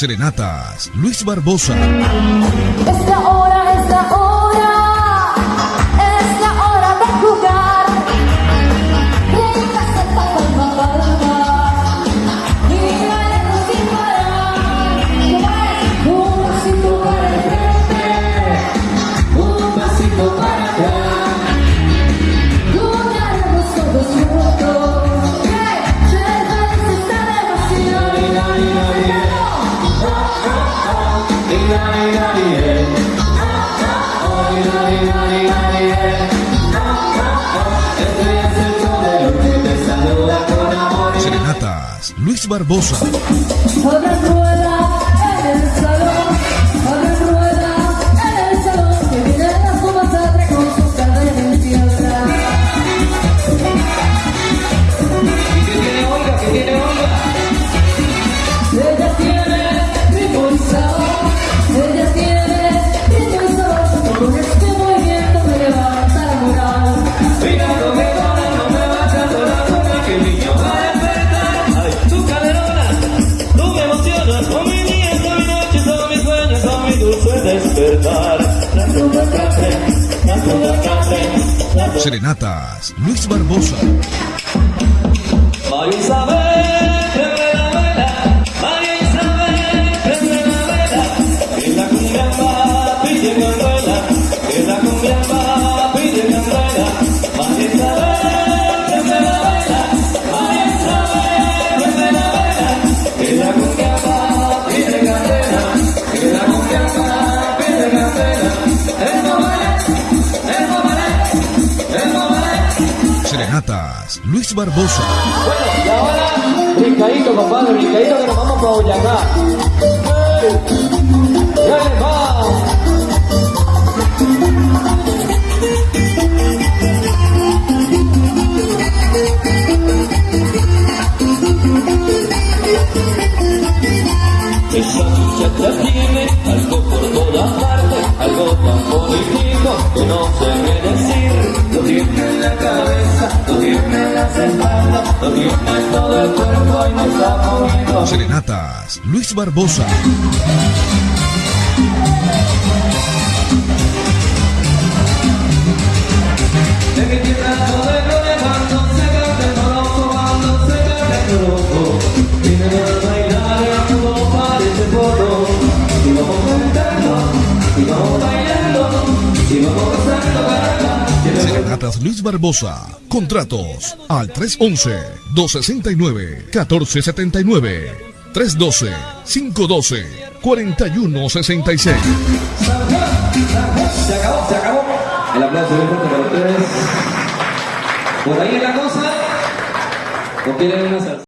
Serenatas, Luis Barbosa. Es la hora, es la hora, Luis Barbosa. Serenatas, Luis Barbosa. Luis Barbosa. Bueno, y ahora, brincadito, compadre, brincadito que nos vamos para Boyacá. ¡Ya va! Esa muchacha algo tan que no sé qué decir. Lo tiene en la cabeza, lo tiene en las espaldas, lo tiene en todo el cuerpo y me está moviendo. Serenatas, Luis Barbosa. De mi tierra todo el gloria cuando se canta el corozo, cuando se canta el bailar Luis Barbosa. Contratos al 311-269-1479. 312-512-4166. Se acabó, se acabó. El aplauso fuerte para ustedes. Por ahí la cosa. ¿O quieren una salsa?